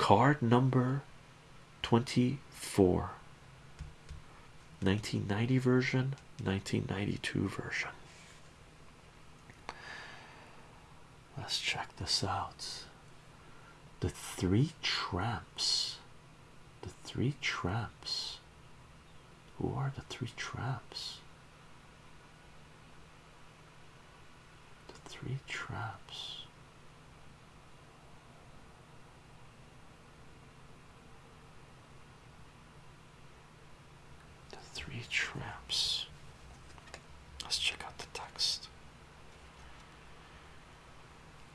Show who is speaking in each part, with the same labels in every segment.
Speaker 1: card number 24 1990 version 1992 version. Let's check this out. The three tramps. The three tramps. Who are the three tramps? The three tramps the three tramps. Let's check out the text.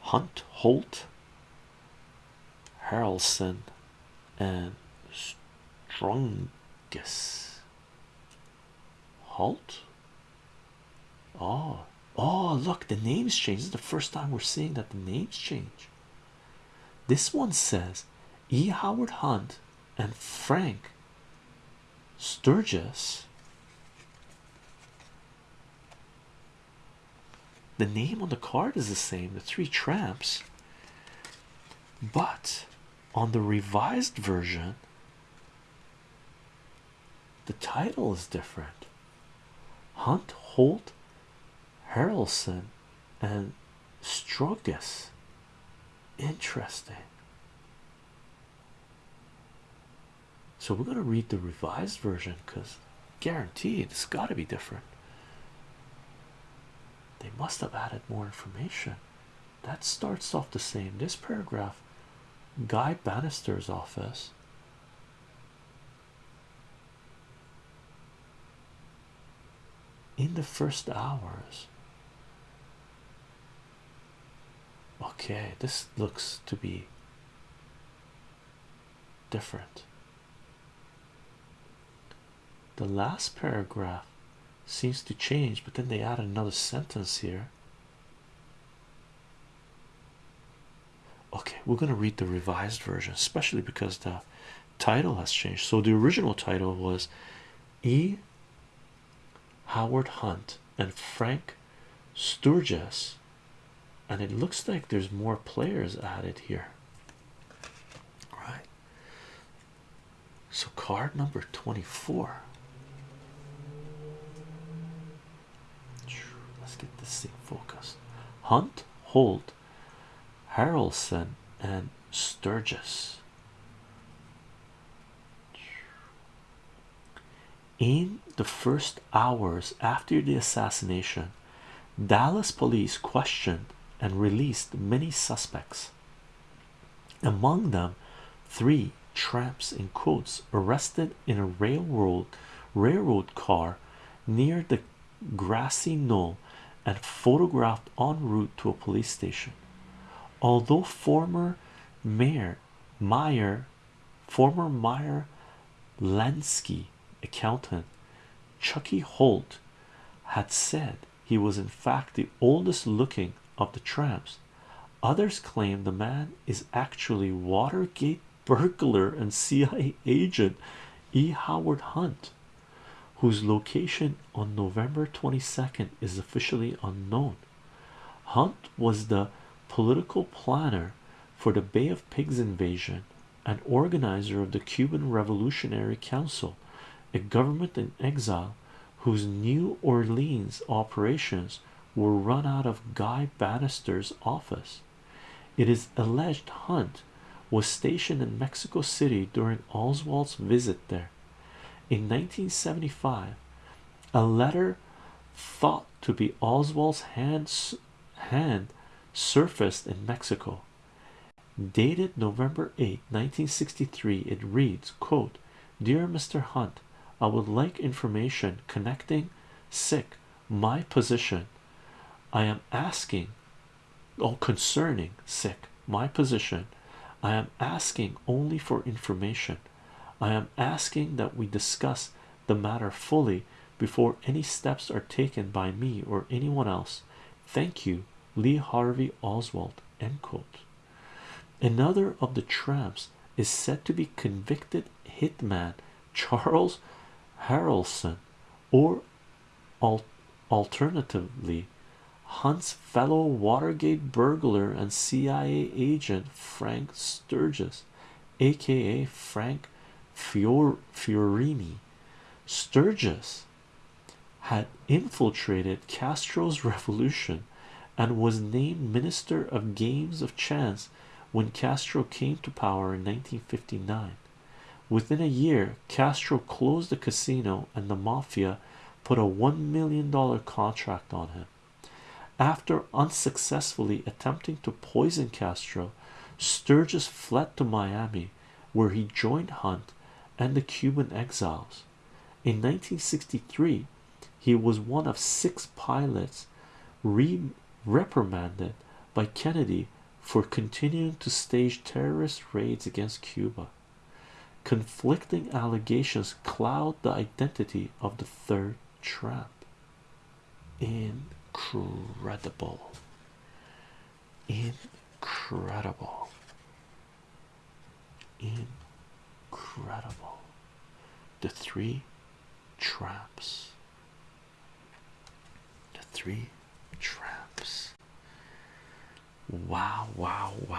Speaker 1: Hunt, Holt, Harrelson, and Strungus. Halt? Oh, ah. oh, ah, look, the names change. This is the first time we're seeing that the names change. This one says E. Howard Hunt and Frank Sturgis. The name on the card is the same, the three tramps, but on the revised version, the title is different. Hunt, Holt, Harrelson, and Strogus. Interesting. So we're going to read the revised version because guaranteed it's got to be different. They must have added more information. That starts off the same. This paragraph, Guy Banister's office. In the first hours, okay, this looks to be different. The last paragraph seems to change, but then they add another sentence here. Okay, we're going to read the revised version, especially because the title has changed. So the original title was E. Howard Hunt and Frank Sturgis, and it looks like there's more players added here. Right. So card number 24. Let's get this thing focused. Hunt, Holt, Harrelson, and Sturgis. In the first hours after the assassination, Dallas police questioned and released many suspects. Among them, three tramps in quotes arrested in a railroad railroad car near the grassy knoll and photographed en route to a police station. Although former mayor Meyer, former Meyer Lansky accountant Chauncey Holt had said he was in fact the oldest looking of the tramps. Others claim the man is actually Watergate burglar and CIA agent E. Howard Hunt, whose location on November 22nd is officially unknown. Hunt was the political planner for the Bay of Pigs invasion and organizer of the Cuban Revolutionary Council, a government in exile whose New Orleans operations were run out of Guy Banister's office. It is alleged Hunt was stationed in Mexico City during Oswald's visit there. In 1975, a letter thought to be Oswald's hand, hand surfaced in Mexico. Dated November 8, 1963, it reads, quote, Dear Mr. Hunt, I would like information connecting sick my position. I am asking, oh, concerning sick my position. I am asking only for information. I am asking that we discuss the matter fully before any steps are taken by me or anyone else. Thank you, Lee Harvey Oswald. End quote. Another of the tramps is said to be convicted hitman Charles Harrelson, or al alternatively, Hunt's fellow Watergate burglar and CIA agent Frank Sturgis. aka Frank Fior Fiorini. Sturgis had infiltrated Castro's revolution and was named Minister of Games of Chance when Castro came to power in 1959. Within a year, Castro closed the casino and the mafia put a $1 million contract on him. After unsuccessfully attempting to poison Castro, Sturgis fled to Miami, where he joined Hunt and the Cuban exiles. In 1963, he was one of six pilots reprimanded by Kennedy for continuing to stage terrorist raids against Cuba. Conflicting allegations cloud the identity of the third tramp. Incredible. Incredible. Incredible. The three traps. The three traps. Wow, wow, wow.